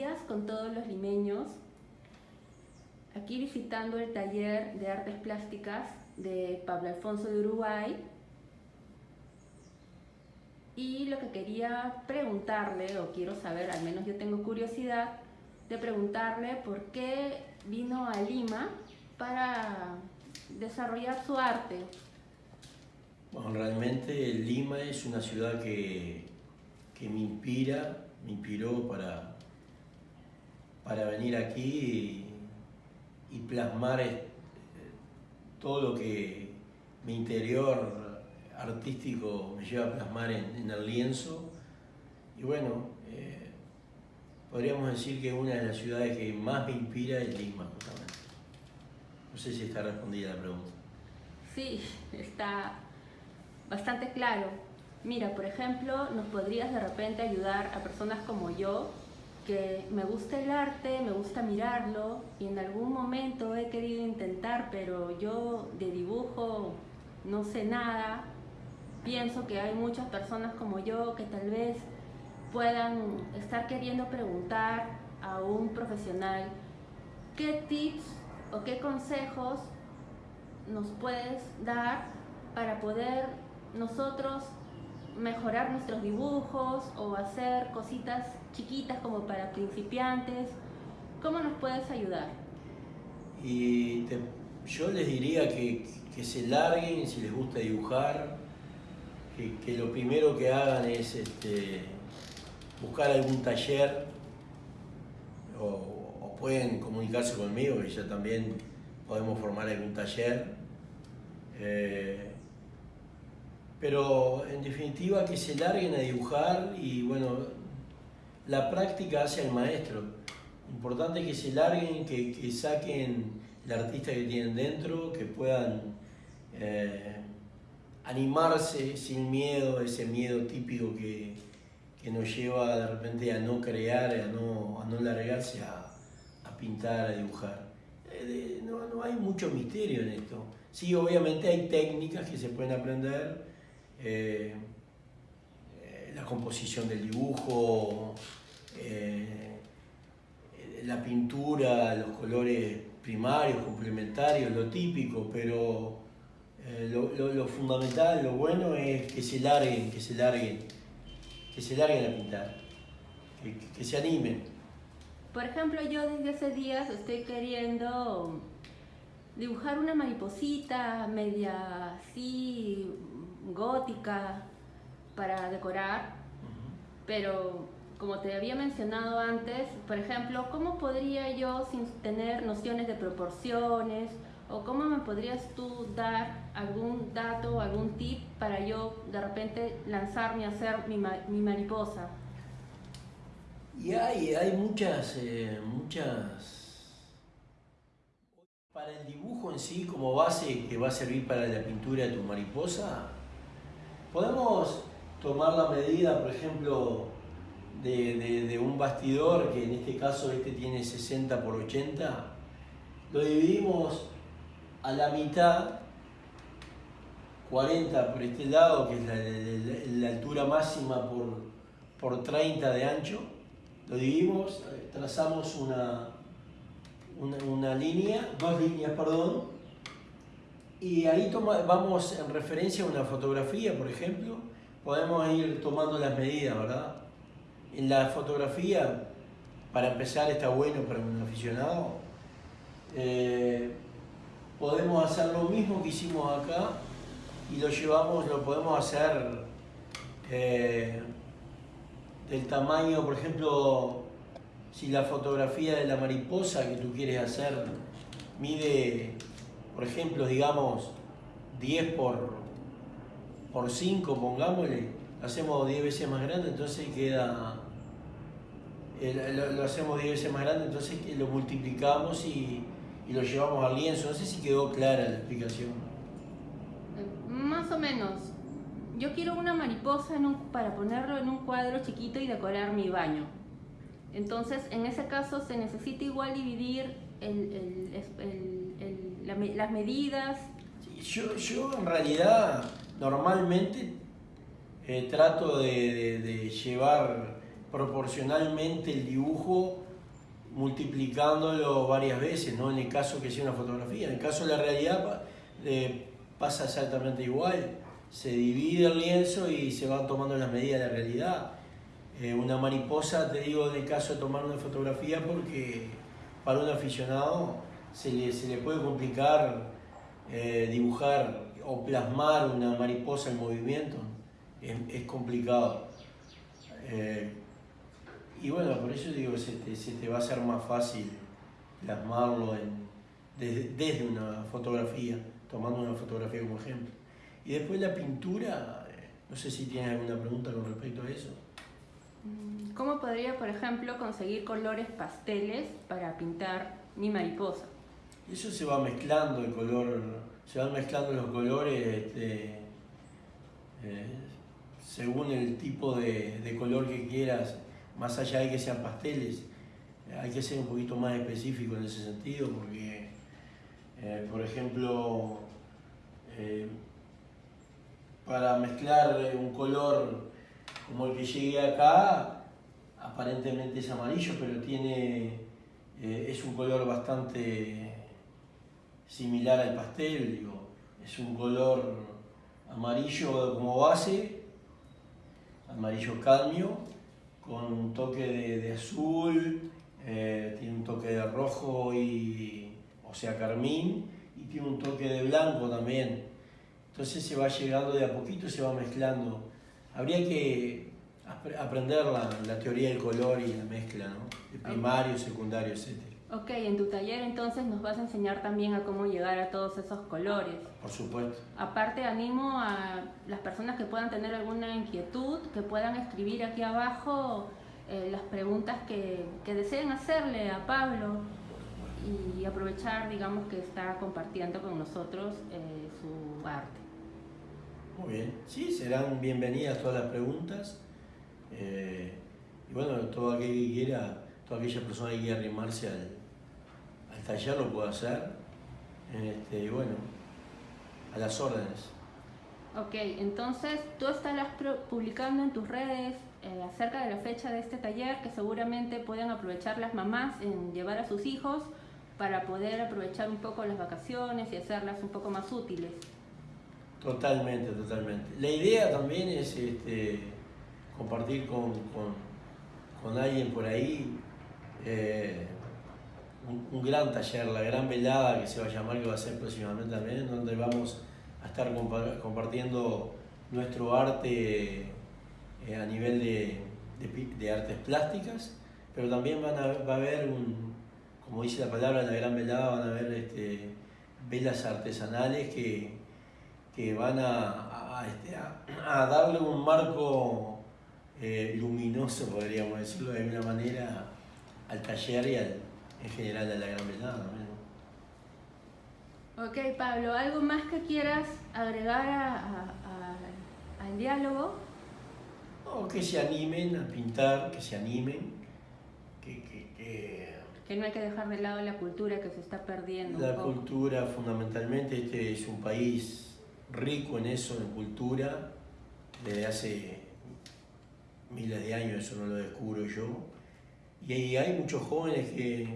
días con todos los limeños, aquí visitando el taller de artes plásticas de Pablo Alfonso de Uruguay. Y lo que quería preguntarle, o quiero saber, al menos yo tengo curiosidad, de preguntarle por qué vino a Lima para desarrollar su arte. Bueno, realmente Lima es una ciudad que, que me inspira, me inspiró para, para venir aquí y, plasmar eh, todo lo que mi interior artístico me lleva a plasmar en, el lienzo. Y bueno, eh, podríamos decir que una de las ciudades que más me inspira es Lima, justamente. No sé si está respondida la pregunta. Sí, está bastante claro. Mira, por ejemplo, nos podrías de repente ayudar a personas como yo que me gusta el arte, me gusta mirarlo y en algún momento he querido intentar, pero yo de dibujo no sé nada. Pienso que hay muchas personas como yo que tal vez puedan estar queriendo preguntar a un profesional qué tips o qué consejos nos puedes dar para poder nosotros mejorar nuestros dibujos o hacer cositas chiquitas como para principiantes. ¿Cómo nos puedes ayudar? Y yo les diría que, que, se larguen si les gusta dibujar, que, que lo primero que hagan es este, buscar algún taller o, pueden comunicarse conmigo, que ya también podemos formar algún taller. Eh, pero en definitiva que se larguen a dibujar y bueno, la práctica hace al maestro. Importante que se larguen, que, que saquen el artista que tienen dentro, que puedan eh, animarse sin miedo, ese miedo típico que, que, nos lleva de repente a no crear, a no, a no largarse a, a pintar, a dibujar. Eh, no, no hay mucho misterio en esto. Sí, obviamente hay técnicas que se pueden aprender, eh, eh, la composición del dibujo, eh, la pintura, los colores primarios, complementarios, lo típico, pero lo, fundamental, lo bueno es que se larguen, que se larguen, que se larguen a pintar, que, que se animen. Por ejemplo, yo desde hace días estoy queriendo dibujar una mariposita media así gótica para decorar, pero como te había mencionado antes, por ejemplo, ¿cómo podría yo, sin tener nociones de proporciones, o cómo me podrías tú dar algún dato, algún tip para yo de repente lanzarme a hacer mi, mi mariposa? Y hay, hay muchas, eh, muchas... Para el dibujo en sí, como base que va a servir para la pintura de tu mariposa, Podemos tomar la medida, por ejemplo, de, un bastidor, que en este caso este tiene 60 por 80, lo dividimos a la mitad, 40 por este lado, que es la, altura máxima por, por 30 de ancho, lo dividimos, trazamos una, una línea, dos líneas, perdón, y ahí vamos en referencia a una fotografía, por ejemplo, podemos ir tomando las medidas, ¿verdad? En la fotografía, para empezar, está bueno para un aficionado. Eh, podemos hacer lo mismo que hicimos acá y lo llevamos, lo podemos hacer eh, del tamaño, por ejemplo, si la fotografía de la mariposa que tú quieres hacer mide por ejemplo, digamos 10 por, por 5, pongámosle, hacemos 10 veces más grande, entonces queda, lo, hacemos 10 veces más grande, entonces lo multiplicamos y, y, lo llevamos al lienzo. No sé si quedó clara la explicación. Más o menos. Yo quiero una mariposa para ponerlo en un cuadro chiquito y decorar mi baño. Entonces, en ese caso se necesita igual dividir el, las medidas. yo, yo en realidad normalmente eh, trato de, llevar proporcionalmente el dibujo multiplicándolo varias veces, ¿no? En el caso que sea una fotografía. En el caso de la realidad eh, pasa exactamente igual. Se divide el lienzo y se van tomando las medidas de la realidad. Eh, una mariposa, te digo, en el caso de tomar una fotografía, porque para un aficionado se le, se le puede complicar eh, dibujar o plasmar una mariposa en movimiento. Es, es complicado. Y bueno, por eso digo que se te, va a ser más fácil plasmarlo en, desde, una fotografía, tomando una fotografía como ejemplo. Y después la pintura, eh, no sé si tienes alguna pregunta con respecto a eso. ¿Cómo podría, por ejemplo, conseguir colores pasteles para pintar mi mariposa? Eso se va mezclando el color, se van mezclando los colores este, eh, según el tipo de, color que quieras. Más allá de que sean pasteles, hay que ser un poquito más específico en ese sentido porque, eh, por ejemplo, eh, para mezclar un color como el que llegué acá, aparentemente es amarillo, pero tiene, es un color bastante similar al pastel, digo, es un color amarillo como base, amarillo cadmio, con un toque de, azul, eh, tiene un toque de rojo y, o sea, carmín, y tiene un toque de blanco también. Entonces se va llegando de a poquito, se va mezclando. Habría que aprender la, teoría del color y la mezcla, ¿no? De primario, secundario, etc. Ok, en tu taller entonces nos vas a enseñar también a cómo llegar a todos esos colores. Por supuesto. Aparte animo a las personas que puedan tener alguna inquietud, que puedan escribir aquí abajo eh, las preguntas que, que, deseen hacerle a Pablo y aprovechar, digamos, que está compartiendo con nosotros eh, su arte. Muy bien, sí, serán bienvenidas todas las preguntas. Eh, y bueno, todo aquel que quiera, toda aquella persona que quiera arrimarse al, taller lo puedo hacer. Este, bueno, a las órdenes. Ok, entonces tú estarás publicando en tus redes eh, acerca de la fecha de este taller que seguramente pueden aprovechar las mamás en llevar a sus hijos para poder aprovechar un poco las vacaciones y hacerlas un poco más útiles. Totalmente, totalmente. La idea también es este, compartir con, con, alguien por ahí. Eh, un, gran taller, la gran velada que se va a llamar, que va a ser próximamente también, donde vamos a estar compartiendo nuestro arte eh, a nivel de, de, artes plásticas, pero también va a haber, un, como dice la palabra, la gran velada, van a haber este, velas artesanales que, que van a, a, este, darle un marco eh, luminoso, podríamos decirlo de alguna manera, al taller y al, en general de la gran velada también. Ok, Pablo, ¿algo más que quieras agregar al diálogo? que se animen a pintar, que se animen, que, que, no hay que dejar de lado la cultura que se está perdiendo. La cultura, fundamentalmente, este es un país rico en eso, en cultura, desde hace miles de años, eso no lo descubro yo. Y hay muchos jóvenes que,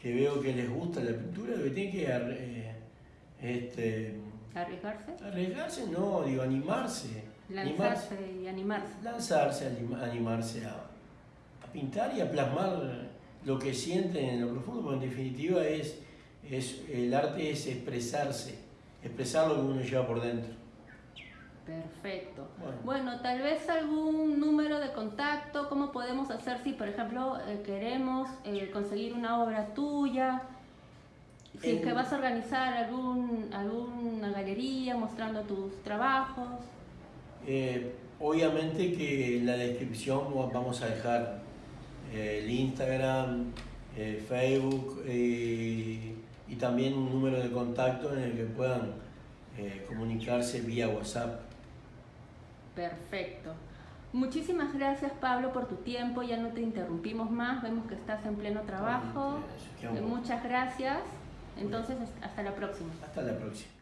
que veo que les gusta la pintura, que tienen que eh, este, arriesgarse. Arriesgarse, no, digo, animarse. Lanzarse y animarse. Lanzarse, animarse a, a, pintar y a plasmar lo que sienten en lo profundo, porque en definitiva es, es, el arte es expresarse, expresar lo que uno lleva por dentro. Perfecto. Bueno. tal vez algún número de contacto, ¿cómo podemos hacer si, por ejemplo, eh, queremos eh, conseguir una obra tuya? Si es que vas a organizar algún, alguna galería mostrando tus trabajos. Eh, obviamente que en la descripción vamos a dejar el Instagram, Facebook y también un número de contacto en el que puedan comunicarse vía WhatsApp. Perfecto. Muchísimas gracias Pablo por tu tiempo, ya no te interrumpimos más, vemos que estás en pleno trabajo. Muchas gracias. Entonces, hasta la próxima. Hasta la próxima.